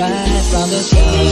right from the start.